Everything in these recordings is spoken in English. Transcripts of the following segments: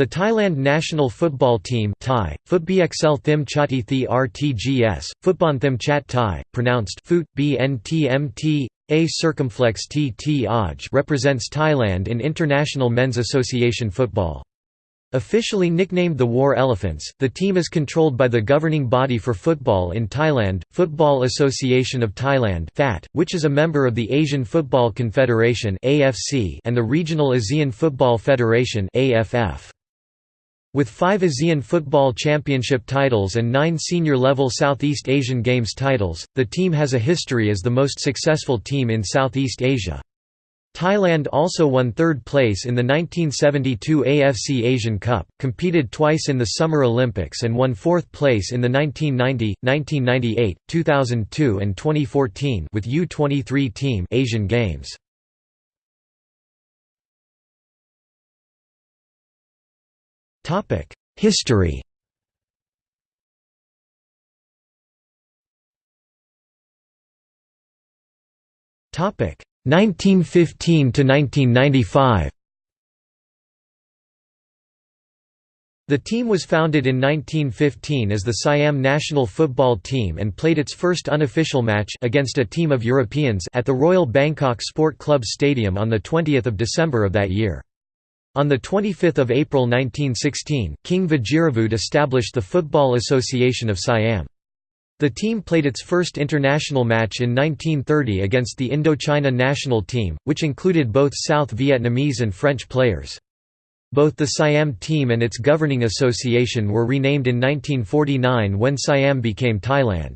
The Thailand national football team Thai, Footbxl Thim Chati Thi RTGS, Footbon Thim Chat Thai, pronounced Foot BNTMT, A circumflex T T Aj represents Thailand in International Men's Association football. Officially nicknamed the War Elephants, the team is controlled by the governing body for football in Thailand, Football Association of Thailand which is a member of the Asian Football Confederation and the Regional ASEAN Football Federation With five ASEAN Football Championship titles and nine senior-level Southeast Asian Games titles, the team has a history as the most successful team in Southeast Asia. Thailand also won third place in the 1972 AFC Asian Cup, competed twice in the Summer Olympics and won fourth place in the 1990, 1998, 2002 and 2014 with U23 team Asian Games. History Topic 1915 to 1995 The team was founded in 1915 as the Siam national football team and played its first unofficial match against a team of Europeans at the Royal Bangkok Sport Club Stadium on 20 December of that year. On 25 April 1916, King Vajiravudh established the Football Association of Siam. The team played its first international match in 1930 against the Indochina national team, which included both South Vietnamese and French players. Both the Siam team and its governing association were renamed in 1949 when Siam became Thailand.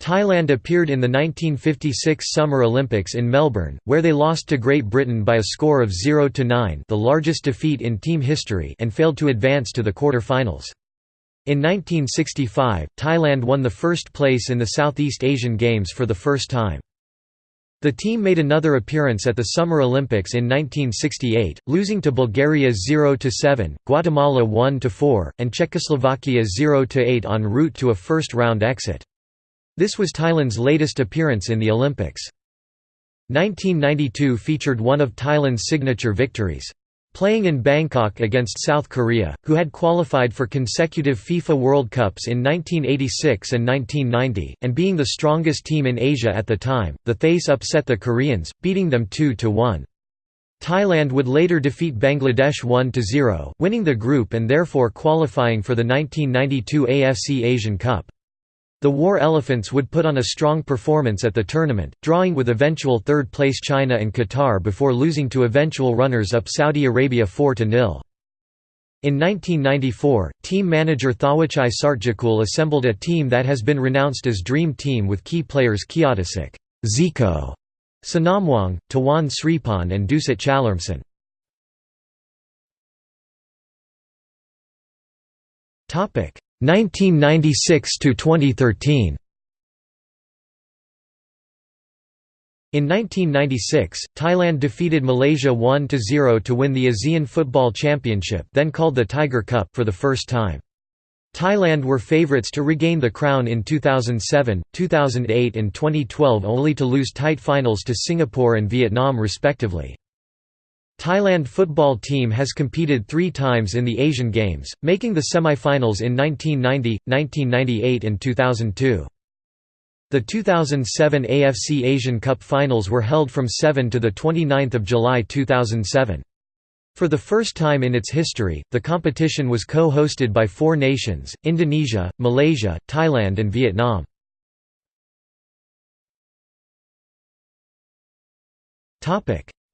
Thailand appeared in the 1956 Summer Olympics in Melbourne, where they lost to Great Britain by a score of 0–9 the largest defeat in team history and failed to advance to the quarter-finals. In 1965, Thailand won the first place in the Southeast Asian Games for the first time. The team made another appearance at the Summer Olympics in 1968, losing to Bulgaria 0–7, Guatemala 1–4, and Czechoslovakia 0–8 en route to a first-round exit. This was Thailand's latest appearance in the Olympics. 1992 featured one of Thailand's signature victories. Playing in Bangkok against South Korea, who had qualified for consecutive FIFA World Cups in 1986 and 1990, and being the strongest team in Asia at the time, the Thais upset the Koreans, beating them 2–1. Thailand would later defeat Bangladesh 1–0, winning the group and therefore qualifying for the 1992 AFC Asian Cup. The War Elephants would put on a strong performance at the tournament, drawing with eventual third-place China and Qatar before losing to eventual runners-up Saudi Arabia 4–0. In 1994, team manager Thawatchai Sartjakul assembled a team that has been renounced as Dream Team with key players Kiatisuk Zico, Senamuang, Tawan Sripan and Dusit Chalermsan. Topic 1996 to 2013 In 1996, Thailand defeated Malaysia 1–0 to win the ASEAN Football Championship then called the Tiger Cup for the first time. Thailand were favourites to regain the crown in 2007, 2008 and 2012 only to lose tight finals to Singapore and Vietnam respectively. Thailand football team has competed three times in the Asian Games, making the semi-finals in 1990, 1998 and 2002. The 2007 AFC Asian Cup finals were held from 7 to 29 July 2007. For the first time in its history, the competition was co-hosted by four nations, Indonesia, Malaysia, Thailand and Vietnam.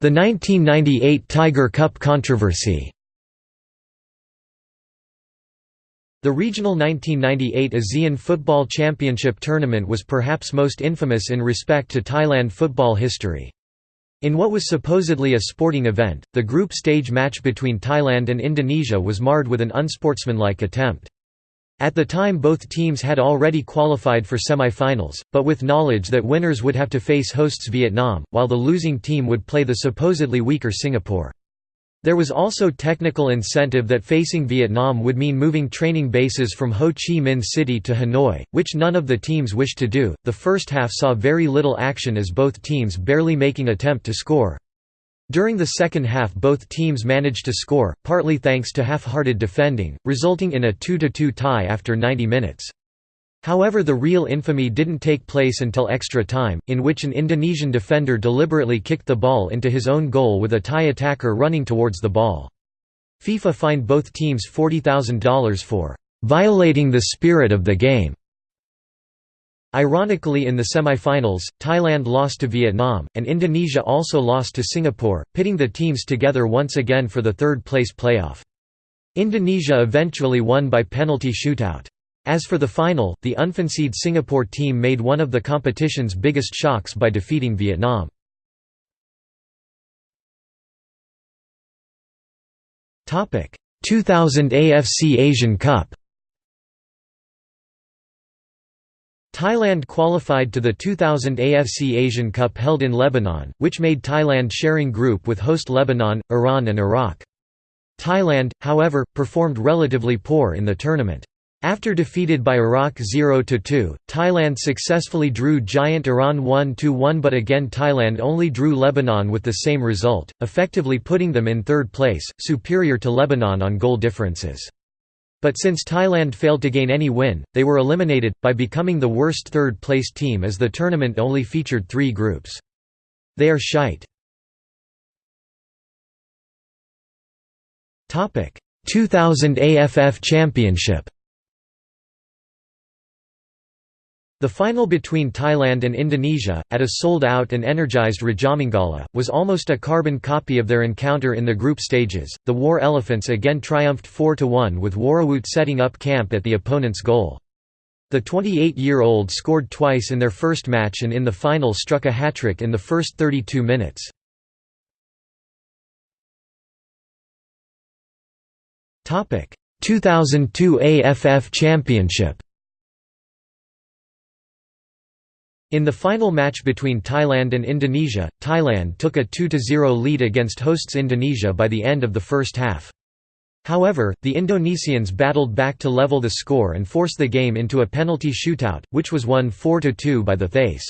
The 1998 Tiger Cup controversy The regional 1998 ASEAN Football Championship tournament was perhaps most infamous in respect to Thailand football history. In what was supposedly a sporting event, the group stage match between Thailand and Indonesia was marred with an unsportsmanlike attempt. At the time both teams had already qualified for semi-finals, but with knowledge that winners would have to face hosts Vietnam, while the losing team would play the supposedly weaker Singapore. There was also technical incentive that facing Vietnam would mean moving training bases from Ho Chi Minh City to Hanoi, which none of the teams wished to do. The first half saw very little action as both teams barely making attempt to score. During the second half both teams managed to score, partly thanks to half-hearted defending, resulting in a 2–2 tie after 90 minutes. However the real infamy didn't take place until extra time, in which an Indonesian defender deliberately kicked the ball into his own goal with a Thai attacker running towards the ball. FIFA fined both teams $40,000 for "...violating the spirit of the game." Ironically in the semi-finals, Thailand lost to Vietnam, and Indonesia also lost to Singapore, pitting the teams together once again for the third-place playoff. Indonesia eventually won by penalty shootout. As for the final, the unfancied Singapore team made one of the competition's biggest shocks by defeating Vietnam. Topic: 2000 AFC Asian Cup Thailand qualified to the 2000 AFC Asian Cup held in Lebanon, which made Thailand sharing group with host Lebanon, Iran and Iraq. Thailand, however, performed relatively poor in the tournament. After defeated by Iraq 0–2, Thailand successfully drew giant Iran 1–1 but again Thailand only drew Lebanon with the same result, effectively putting them in third place, superior to Lebanon on goal differences. But since Thailand failed to gain any win, they were eliminated, by becoming the worst third-place team as the tournament only featured three groups. They are shite. 2000 AFF Championship The final between Thailand and Indonesia, at a sold-out and energized Rajamangala, was almost a carbon copy of their encounter in the group stages. The War Elephants again triumphed 4–1 with Worrawoot setting up camp at the opponent's goal. The 28-year-old scored twice in their first match and in the final struck a hat-trick in the first 32 minutes. Topic: 2002 AFF Championship In the final match between Thailand and Indonesia, Thailand took a 2–0 lead against hosts Indonesia by the end of the first half. However, the Indonesians battled back to level the score and force the game into a penalty shootout, which was won 4–2 by the Thais.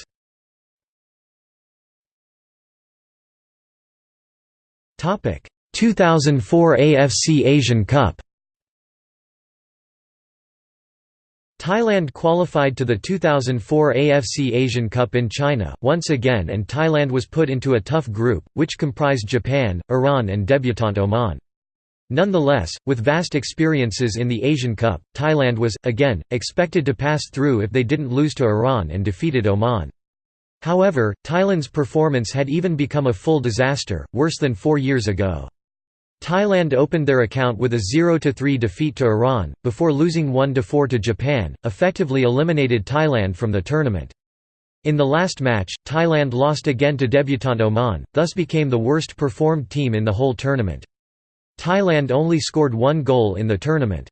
Topic: 2004 AFC Asian Cup Thailand qualified to the 2004 AFC Asian Cup in China, once again and Thailand was put into a tough group, which comprised Japan, Iran and debutant Oman. Nonetheless, with vast experiences in the Asian Cup, Thailand was, again, expected to pass through if they didn't lose to Iran and defeated Oman. However, Thailand's performance had even become a full disaster, worse than four years ago. Thailand opened their account with a 0–3 defeat to Iran, before losing 1–4 to Japan, effectively eliminated Thailand from the tournament. In the last match, Thailand lost again to debutant Oman, thus became the worst performed team in the whole tournament. Thailand only scored one goal in the tournament.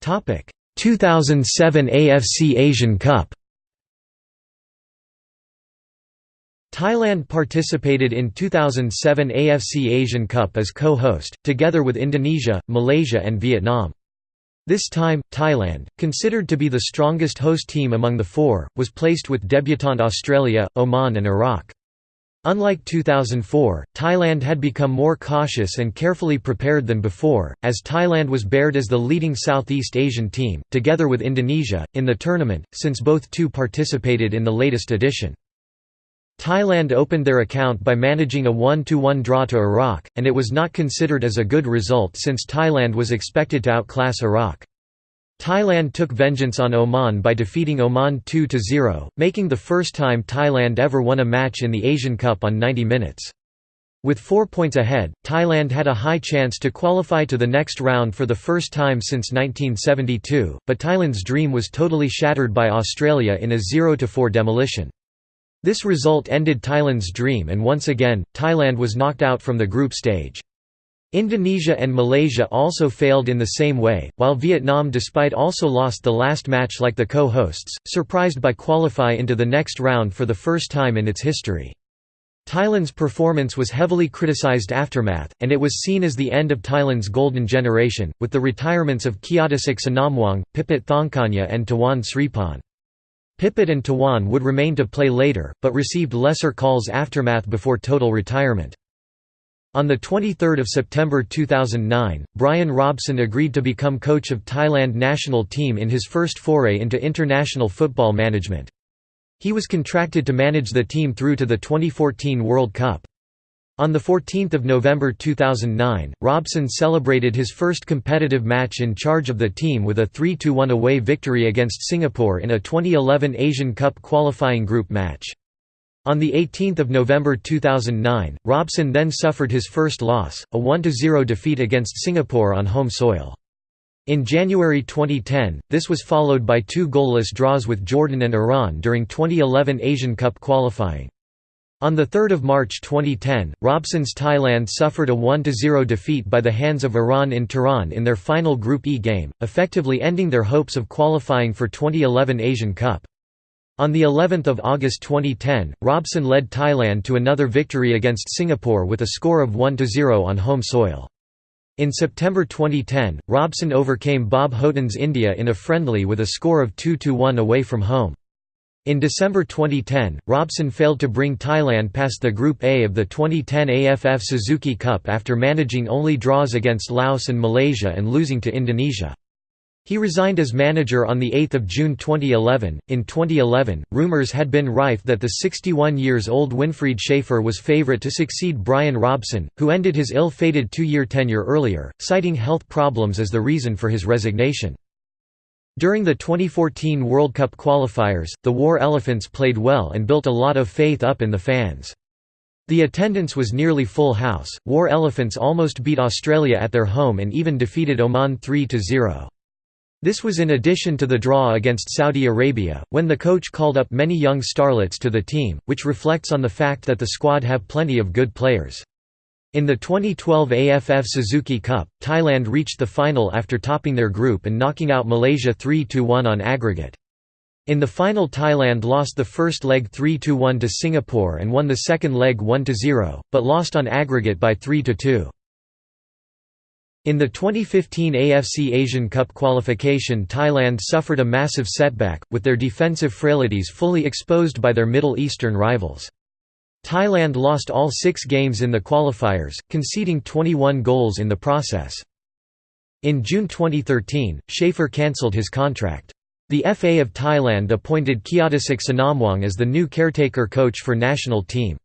Topic: 2007 AFC Asian Cup Thailand participated in 2007 AFC Asian Cup as co-host, together with Indonesia, Malaysia and Vietnam. This time, Thailand, considered to be the strongest host team among the four, was placed with debutant Australia, Oman and Iraq. Unlike 2004, Thailand had become more cautious and carefully prepared than before, as Thailand was bared as the leading Southeast Asian team, together with Indonesia, in the tournament, since both two participated in the latest edition. Thailand opened their account by managing a 1–1 draw to Iraq, and it was not considered as a good result since Thailand was expected to outclass Iraq. Thailand took vengeance on Oman by defeating Oman 2–0, making the first time Thailand ever won a match in the Asian Cup on 90 minutes. With four points ahead, Thailand had a high chance to qualify to the next round for the first time since 1972, but Thailand's dream was totally shattered by Australia in a 0–4 demolition. This result ended Thailand's dream and once again, Thailand was knocked out from the group stage. Indonesia and Malaysia also failed in the same way, while Vietnam despite also lost the last match like the co-hosts, surprised by qualify into the next round for the first time in its history. Thailand's performance was heavily criticized aftermath, and it was seen as the end of Thailand's golden generation, with the retirements of Kiatisuk Senamuang, Pipat Thonkanya and Tawan Sripan. Pipat and Tawan would remain to play later, but received lesser calls aftermath before total retirement. On 23 September 2009, Brian Robson agreed to become coach of Thailand national team in his first foray into international football management. He was contracted to manage the team through to the 2014 World Cup. On 14 November 2009, Robson celebrated his first competitive match in charge of the team with a 3–1 away victory against Singapore in a 2011 Asian Cup qualifying group match. On 18 November 2009, Robson then suffered his first loss, a 1–0 defeat against Singapore on home soil. In January 2010, this was followed by two goalless draws with Jordan and Iran during 2011 Asian Cup qualifying. On 3 March 2010, Robson's Thailand suffered a 1–0 defeat by the hands of Iran in Tehran in their final Group E game, effectively ending their hopes of qualifying for 2011 Asian Cup. On the 11th of August 2010, Robson led Thailand to another victory against Singapore with a score of 1–0 on home soil. In September 2010, Robson overcame Bob Houghton's India in a friendly with a score of 2–1 away from home. In December 2010, Robson failed to bring Thailand past the Group A of the 2010 AFF Suzuki Cup after managing only draws against Laos and Malaysia and losing to Indonesia. He resigned as manager on 8 June 2011. In 2011, rumors had been rife that the 61 years old Winfried Schaefer was favourite to succeed Brian Robson, who ended his ill fated two year tenure earlier, citing health problems as the reason for his resignation. During the 2014 World Cup qualifiers, the War Elephants played well and built a lot of faith up in the fans. The attendance was nearly full house. War Elephants almost beat Australia at their home and even defeated Oman 3 0. This was in addition to the draw against Saudi Arabia, when the coach called up many young starlets to the team, which reflects on the fact that the squad have plenty of good players. In the 2012 AFF Suzuki Cup, Thailand reached the final after topping their group and knocking out Malaysia 3–1 on aggregate. In the final Thailand lost the first leg 3–1 to Singapore and won the second leg 1–0, but lost on aggregate by 3–2. In the 2015 AFC Asian Cup qualification Thailand suffered a massive setback, with their defensive frailties fully exposed by their Middle Eastern rivals. Thailand lost all six games in the qualifiers, conceding 21 goals in the process. In June 2013, Schaefer cancelled his contract. The FA of Thailand appointed Kiatisuk Senamuang as the new caretaker coach for national team.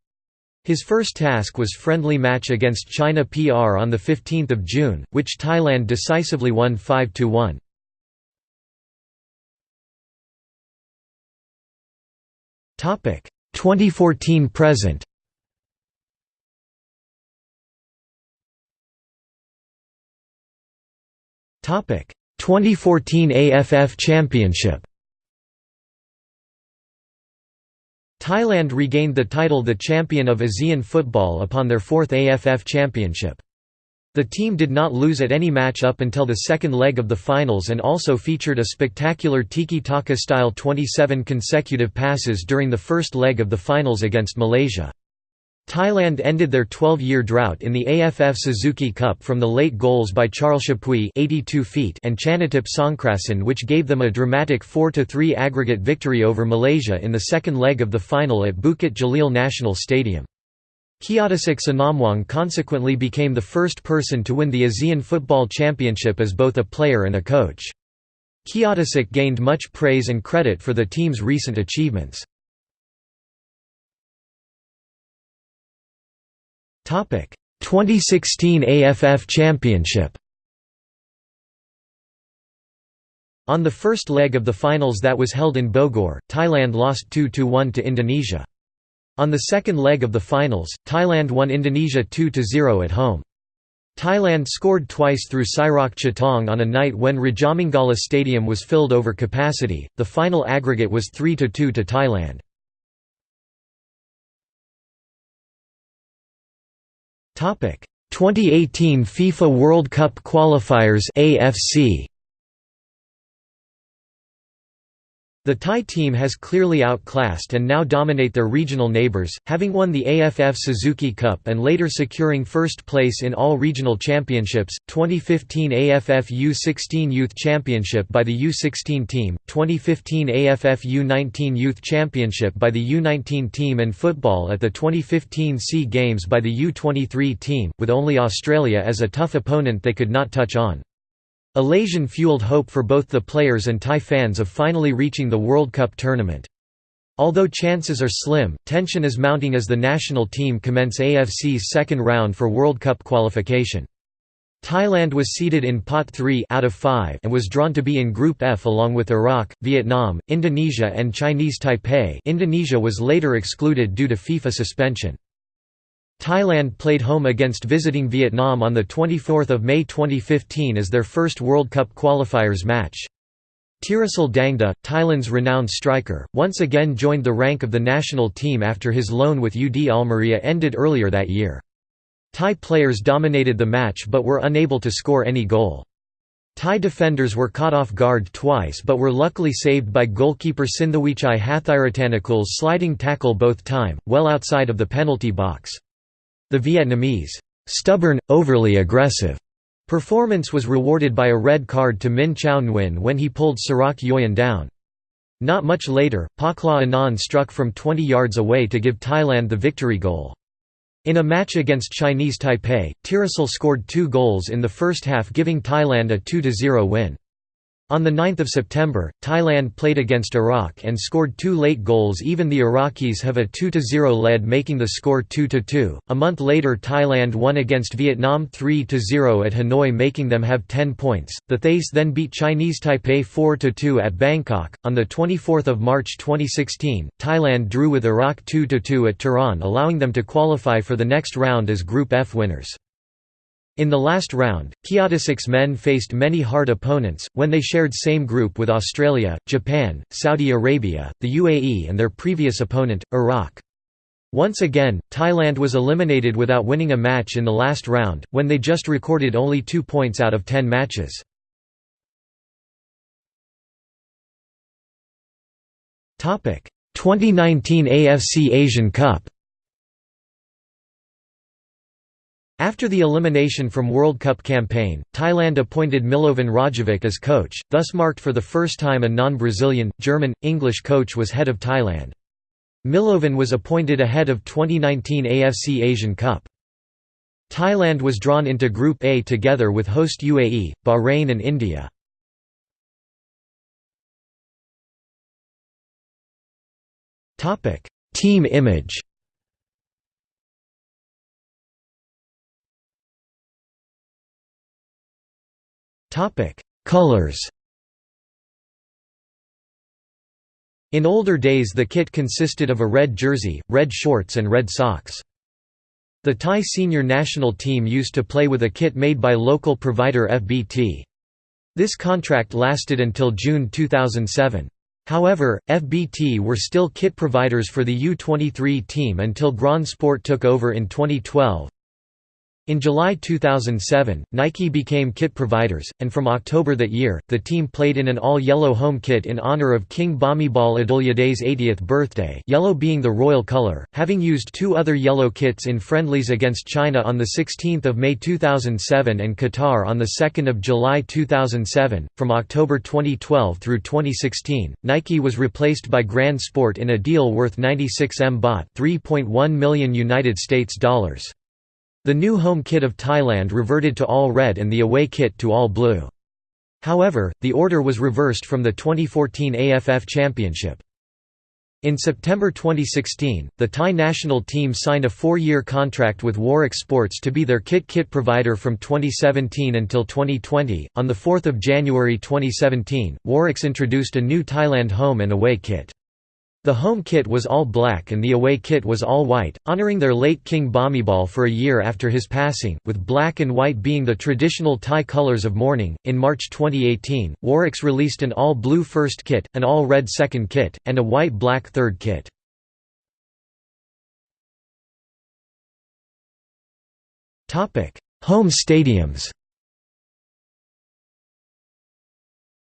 His first task was friendly match against China PR on 15 June, which Thailand decisively won 5–1. Topic 2014 present. Topic 2014 AFF Championship. Thailand regained the title the champion of ASEAN football upon their fourth AFF championship. The team did not lose at any match up until the second leg of the finals and also featured a spectacular tiki-taka style 27 consecutive passes during the first leg of the finals against Malaysia. Thailand ended their 12-year drought in the AFF Suzuki Cup from the late goals by Charyl Chappuis 82 feet and Chanathip Songkrasin which gave them a dramatic 4–3 aggregate victory over Malaysia in the second leg of the final at Bukit Jalil National Stadium. Kiatisuk Senamuang consequently became the first person to win the ASEAN Football Championship as both a player and a coach. Kiatisuk gained much praise and credit for the team's recent achievements. Topic 2016 AFF Championship On the first leg of the finals that was held in Bogor, Thailand lost 2–1 to Indonesia. On the second leg of the finals, Thailand won Indonesia 2–0 at home. Thailand scored twice through Siroch Chatthong on a night when Rajamangala Stadium was filled over capacity. The final aggregate was 3–2 to Thailand. Topic 2018 FIFA World Cup qualifiers AFC The Thai team has clearly outclassed and now dominate their regional neighbours, having won the AFF Suzuki Cup and later securing first place in all regional championships, 2015 AFF U16 Youth Championship by the U16 team, 2015 AFF U19 Youth Championship by the U19 team and football at the 2015 SEA Games by the U23 team, with only Australia as a tough opponent they could not touch on. Elation fueled hope for both the players and Thai fans of finally reaching the World Cup tournament. Although chances are slim, tension is mounting as the national team commence AFC's second round for World Cup qualification. Thailand was seeded in Pot 3 out of 5 and was drawn to be in Group F along with Iraq, Vietnam, Indonesia and Chinese Taipei Indonesia was later excluded due to FIFA suspension. Thailand played home against visiting Vietnam on 24 May 2015 as their first World Cup qualifiers match. Teerasil Dangda, Thailand's renowned striker, once again joined the rank of the national team after his loan with UD Almería ended earlier that year. Thai players dominated the match but were unable to score any goal. Thai defenders were caught off guard twice but were luckily saved by goalkeeper Sinthaweechai Hathairattanakool's sliding tackle both time, well outside of the penalty box. The Vietnamese, "'stubborn, overly aggressive' performance was rewarded by a red card to Min Chau Nguyen when he pulled Sarach Yooyen down. Not much later, Pokklaw Anan struck from 20 yards away to give Thailand the victory goal. In a match against Chinese Taipei, Teerasil scored two goals in the first half giving Thailand a 2–0 win. On 9 September, Thailand played against Iraq and scored two late goals even the Iraqis have a 2–0 lead making the score 2–2. A month later Thailand won against Vietnam 3–0 at Hanoi making them have 10 points. The Thais then beat Chinese Taipei 4–2 at Bangkok. On 24 March 2016, Thailand drew with Iraq 2–2 at Tehran allowing them to qualify for the next round as Group F winners. In the last round, Kiatisuk's men faced many hard opponents, when they shared same group with Australia, Japan, Saudi Arabia, the UAE and their previous opponent, Iraq. Once again, Thailand was eliminated without winning a match in the last round, when they just recorded only two points out of ten matches. Topic: 2019 AFC Asian Cup. After the elimination from World Cup campaign, Thailand appointed Milovan Rajevac as coach, thus marked for the first time a non-Brazilian, German, English coach was head of Thailand. Milovan was appointed ahead of 2019 AFC Asian Cup. Thailand was drawn into Group A together with host UAE, Bahrain and India. Team image Topic: Colors. In older days the kit consisted of a red jersey, red shorts and red socks. The Thai senior national team used to play with a kit made by local provider FBT. This contract lasted until June 2007. However, FBT were still kit providers for the U-23 team until Grand Sport took over in 2012. In July 2007, Nike became kit providers, and from October that year, the team played in an all-yellow home kit in honor of King Bhumibol Adulyadej's 80th birthday yellow being the royal color, having used two other yellow kits in friendlies against China on 16 May 2007 and Qatar on 2 July 2007. From October 2012 through 2016, Nike was replaced by Grand Sport in a deal worth 96 M baht 3.1 million United States dollars. The new home kit of Thailand reverted to all red and the away kit to all blue. However, the order was reversed from the 2014 AFF Championship. In September 2016, the Thai national team signed a four-year contract with Warrix Sports to be their kit kit provider from 2017 until 2020. On the 4th of January 2017, Warrix introduced a new Thailand home and away kit. The home kit was all black and the away kit was all white, honoring their late king Bhumibol for a year after his passing, with black and white being the traditional Thai colors of mourning. In March 2018, Warrix released an all blue first kit, an all red second kit, and a white black third kit. Home stadiums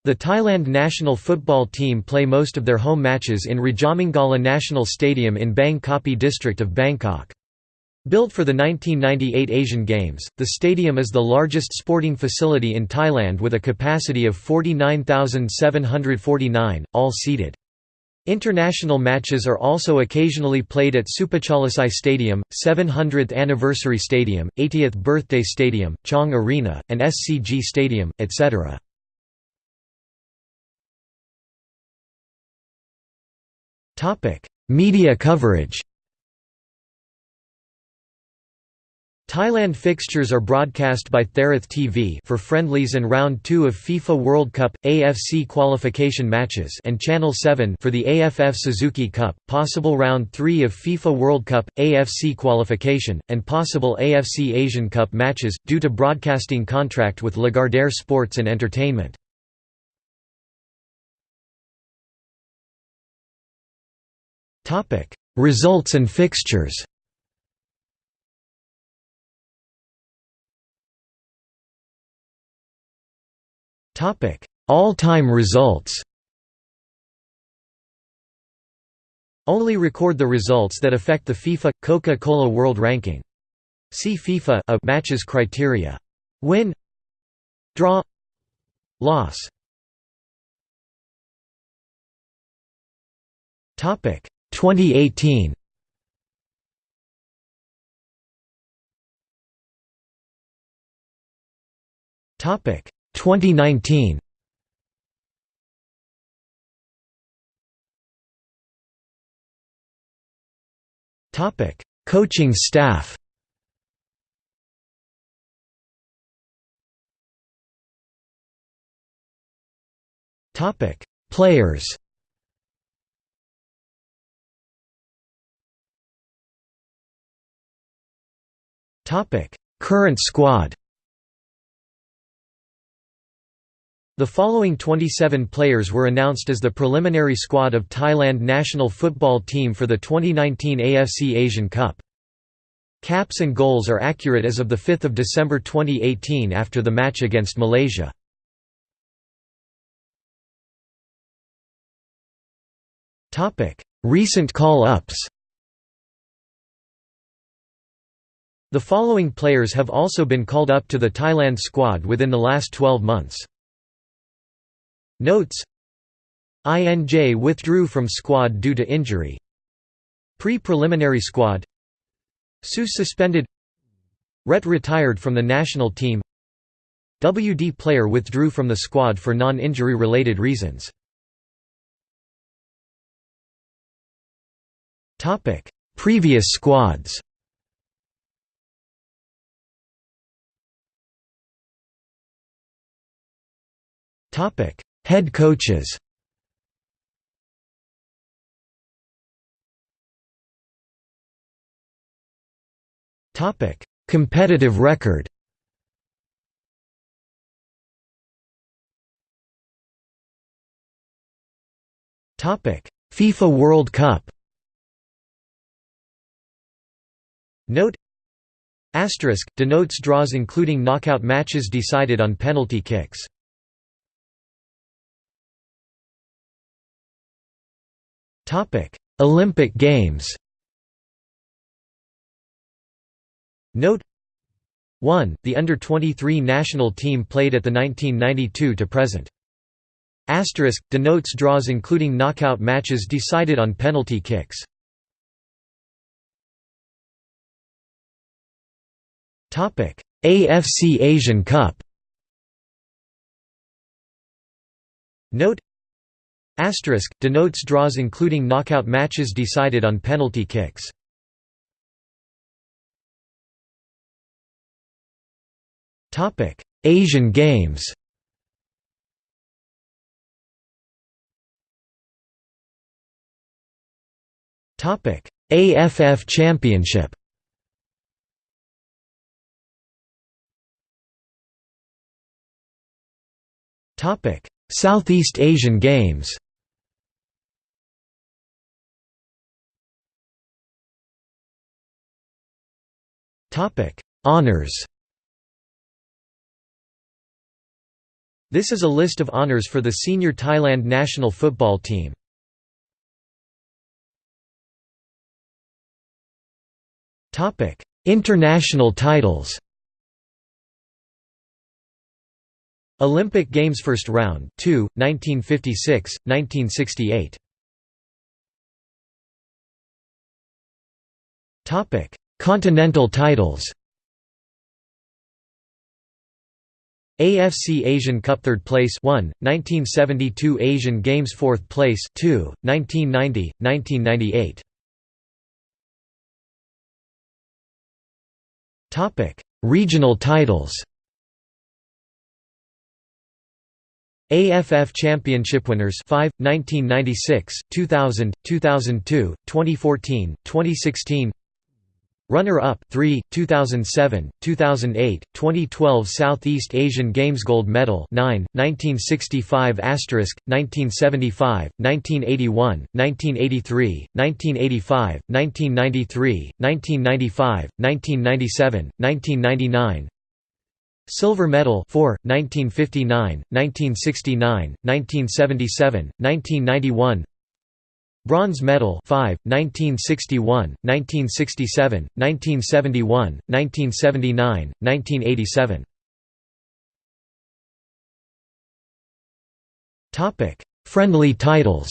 The Thailand national football team play most of their home matches in Rajamangala National Stadium in Bang Kapi district of Bangkok. Built for the 1998 Asian Games, the stadium is the largest sporting facility in Thailand with a capacity of 49,749, all seated. International matches are also occasionally played at Supachalasai Stadium, 700th Anniversary Stadium, 80th Birthday Stadium, Chang Arena, and SCG Stadium, etc. Media coverage Thailand fixtures are broadcast by Thairath TV for friendlies and round 2 of FIFA World Cup AFC qualification matches and Channel 7 for the AFF Suzuki Cup, possible round 3 of FIFA World Cup AFC qualification and possible AFC Asian Cup matches due to broadcasting contract with Lagardère Sports and Entertainment. Topic: Results and fixtures. Topic: All-time results. Only record the results that affect the FIFA Coca-Cola World Ranking. See FIFA a matches criteria. Win Draw Loss Topic 2018 Topic 2019 Topic Coaching staff. Topic Players Current squad. The following 27 players were announced as the preliminary squad of Thailand national football team for the 2019 AFC Asian Cup. Caps and goals are accurate as of 5 December 2018 after the match against Malaysia. Recent call-ups The following players have also been called up to the Thailand squad within the last 12 months. Notes INJ withdrew from squad due to injury. Pre-preliminary squad Sus suspended Ret retired from the national team WD player withdrew from the squad for non-injury related reasons. Previous squads Topic: Head coaches. Topic: Competitive record. Topic: FIFA World Cup. Note Asterisk denotes draws including knockout matches decided on penalty kicks. Topic: Olympic Games. Note 1. The under-23 national team played at the 1992 to present. Asterisk denotes draws including knockout matches decided on penalty kicks. Topic: AFC Asian Cup. Note Asterisk denotes draws including knockout matches decided on penalty kicks. Asian Games. AFF Championship. Southeast Asian Games. Honors. This is a list of honours for the senior Thailand national football team. International titles Olympic Games First Round 2, 1956, 1968 Continental titles. AFC Asian Cup third place 1 1972 Asian Games fourth place 2 1990 1998 Topic Regional titles AFF Championship winners 5 1996 2000 2002 2014 2016 Runner-up 3, 2007, 2008, 2012 Southeast Asian Games Gold Medal 9, 1965 asterisk, 1975, 1981, 1983, 1985, 1993, 1995, 1997, 1999 Silver Medal 4, 1959, 1969, 1977, 1991 Bronze Medal 5, 1961, 1967, 1971, 1979, 1987 Friendly titles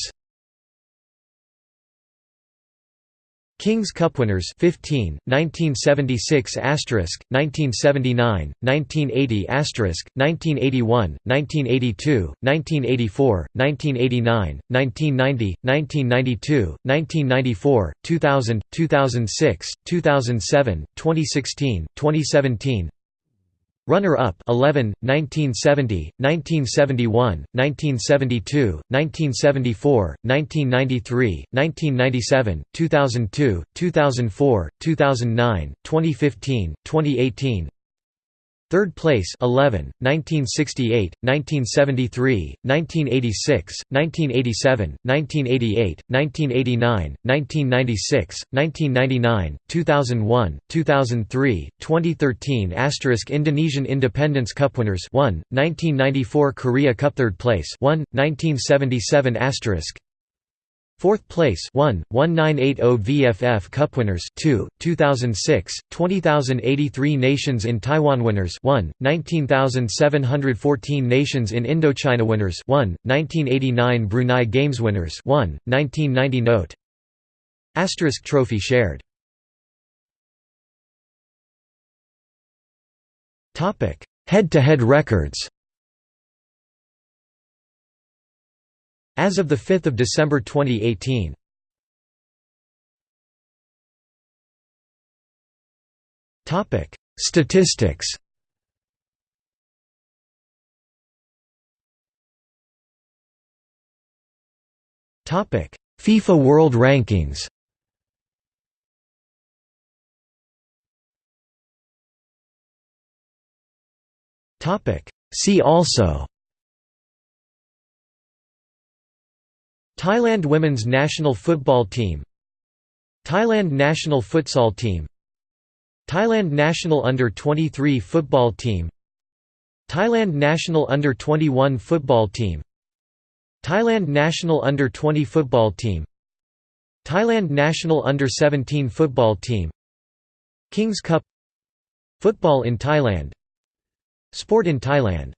King's Cup winners 15 1976 asterisk 1979 1980 asterisk 1981 1982 1984 1989 1990 1992 1994 2000 2006 2007 2016 2017 Runner-up 11, 1970, 1971, 1972, 1974, 1993, 1997, 2002, 2004, 2009, 2015, 2018 Third place 11, 1968, 1973, 1986, 1987, 1988, 1989, 1996, 1999, 2001, 2003, 2013 Asterisk Indonesian Independence Cup winners 1, 1994 Korea Cup third place 1, 1977 Asterisk Fourth place 1, 1980 VFF Cup winners 2, 2006, 20,083 nations in Taiwan winners 1, 19,714 nations in Indochina winners 1, 1989 Brunei Games winners 1, 1990 Note. Asterisk trophy shared. Head-to-head -head records As of 5 December 2018 Statistics. FIFA World Rankings. See also Thailand women's national football team Thailand national futsal team Thailand national under-23 football team Thailand national under-21 football team Thailand national under-20 football team Thailand national under-17 football team Kings Cup Football in Thailand Sport in Thailand